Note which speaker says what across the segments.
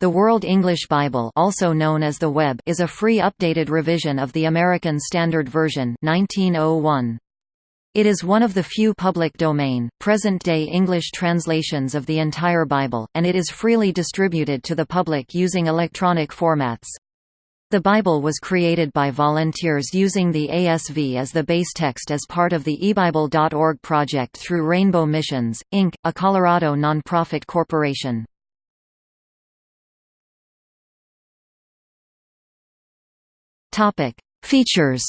Speaker 1: The World English Bible also known as the Web is a free updated revision of the American Standard Version 1901. It is one of the few public domain, present-day English translations of the entire Bible, and it is freely distributed to the public using electronic formats. The Bible was created by volunteers using the ASV as the base text as part of the eBible.org project through Rainbow Missions, Inc., a Colorado nonprofit corporation. Topic: Features.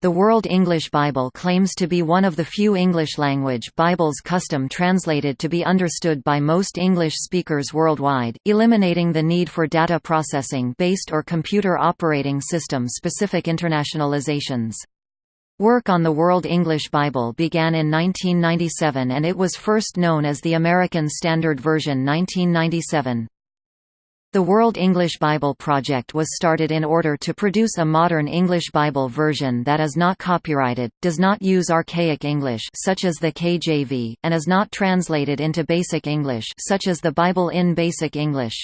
Speaker 1: The World English Bible claims to be one of the few English-language Bibles custom translated to be understood by most English speakers worldwide, eliminating the need for data processing-based or computer operating system-specific internationalizations. Work on the World English Bible began in 1997 and it was first known as the American Standard Version 1997. The World English Bible Project was started in order to produce a modern English Bible version that is not copyrighted, does not use archaic English such as the KJV, and is not translated into Basic English such as the Bible in Basic English.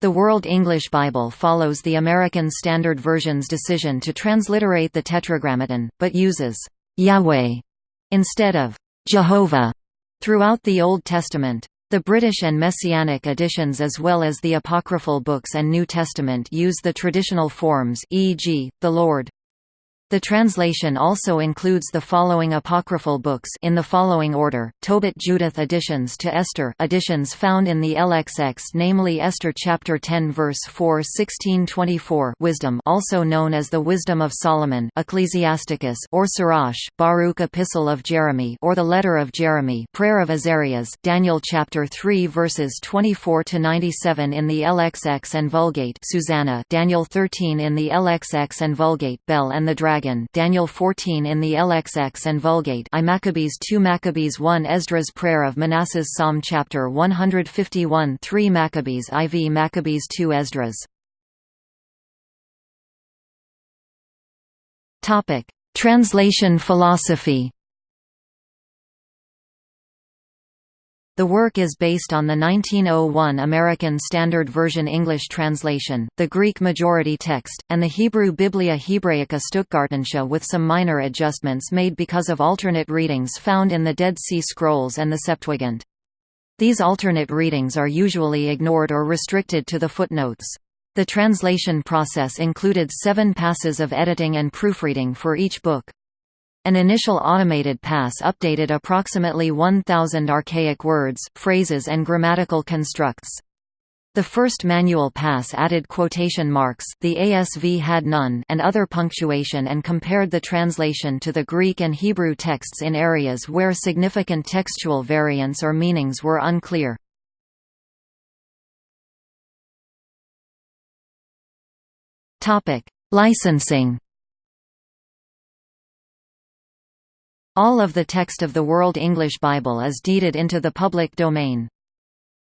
Speaker 1: The World English Bible follows the American Standard Version's decision to transliterate the Tetragrammaton, but uses Yahweh instead of Jehovah throughout the Old Testament. The British and Messianic editions as well as the Apocryphal books and New Testament use the traditional forms e.g., the Lord. The translation also includes the following apocryphal books in the following order: Tobit Judith additions to Esther, additions found in the LXX, namely Esther chapter 10 verse 4, 1624, Wisdom, also known as the Wisdom of Solomon, Ecclesiasticus, or Sirach, Baruch Epistle of Jeremy, or the Letter of Jeremy, Prayer of Azarias, Daniel chapter 3 verses 24 to 97 in the LXX and Vulgate, Susanna, Daniel 13 in the LXX and Vulgate, Bel and the Dragon Dragon Daniel 14 in the LXX and Vulgate I Maccabees 2 Maccabees 1 Esdras Prayer of Manasseh's Psalm Chapter 151 3 Maccabees IV Maccabees 2 Esdras Translation philosophy The work is based on the 1901 American Standard Version English translation, the Greek majority text, and the Hebrew Biblia Hebraica Stuttgartensia with some minor adjustments made because of alternate readings found in the Dead Sea Scrolls and the Septuagint. These alternate readings are usually ignored or restricted to the footnotes. The translation process included seven passes of editing and proofreading for each book. An initial automated pass updated approximately 1,000 archaic words, phrases and grammatical constructs. The first manual pass added quotation marks the ASV had none and other punctuation and compared the translation to the Greek and Hebrew texts in areas where significant textual variants or meanings were unclear. Licensing All of the text of the World English Bible is deeded into the public domain.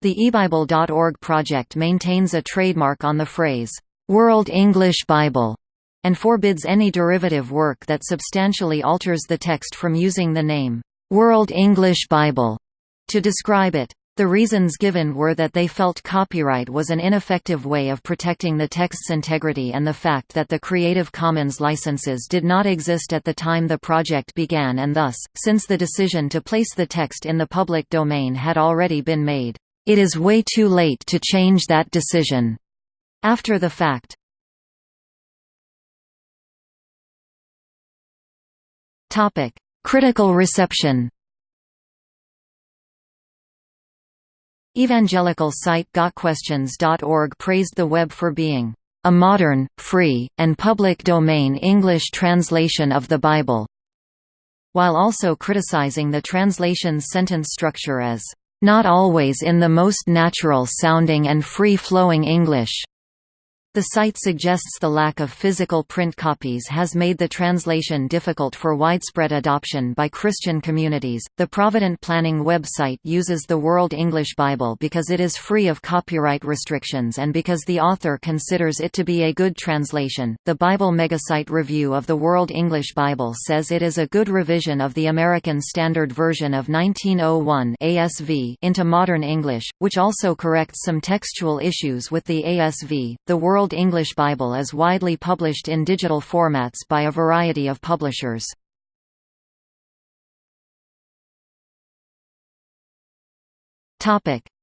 Speaker 1: The eBible.org project maintains a trademark on the phrase, "'World English Bible' and forbids any derivative work that substantially alters the text from using the name, "'World English Bible' to describe it. The reasons given were that they felt copyright was an ineffective way of protecting the text's integrity and the fact that the Creative Commons licenses did not exist at the time the project began and thus, since the decision to place the text in the public domain had already been made, it is way too late to change that decision. After the fact. Critical reception Evangelical site GotQuestions.org praised the web for being a modern, free, and public domain English translation of the Bible, while also criticizing the translation's sentence structure as not always in the most natural sounding and free-flowing English. The site suggests the lack of physical print copies has made the translation difficult for widespread adoption by Christian communities. The Provident Planning website uses the World English Bible because it is free of copyright restrictions and because the author considers it to be a good translation. The Bible Megasite review of the World English Bible says it is a good revision of the American Standard Version of 1901 ASV into modern English, which also corrects some textual issues with the ASV. The World World English Bible is widely published in digital formats by a variety of publishers.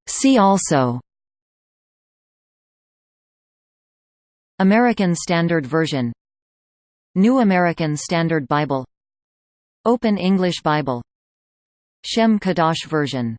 Speaker 1: See also American Standard Version New American Standard Bible Open English Bible Shem Kadosh version